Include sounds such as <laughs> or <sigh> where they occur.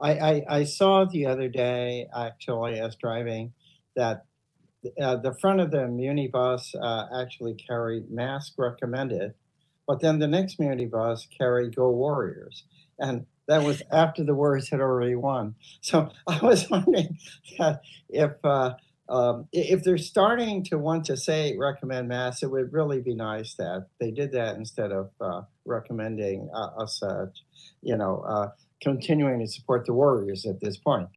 I, I, I saw the other day, actually, as driving, that uh, the front of the Muni bus uh, actually carried mask recommended, but then the next Muni bus carried Go Warriors. And that was after the Warriors had already won. So <laughs> I was wondering if uh, um, if they're starting to want to say recommend mass, it would really be nice that they did that instead of uh, recommending uh, us, uh, you know, uh, continuing to support the Warriors at this point.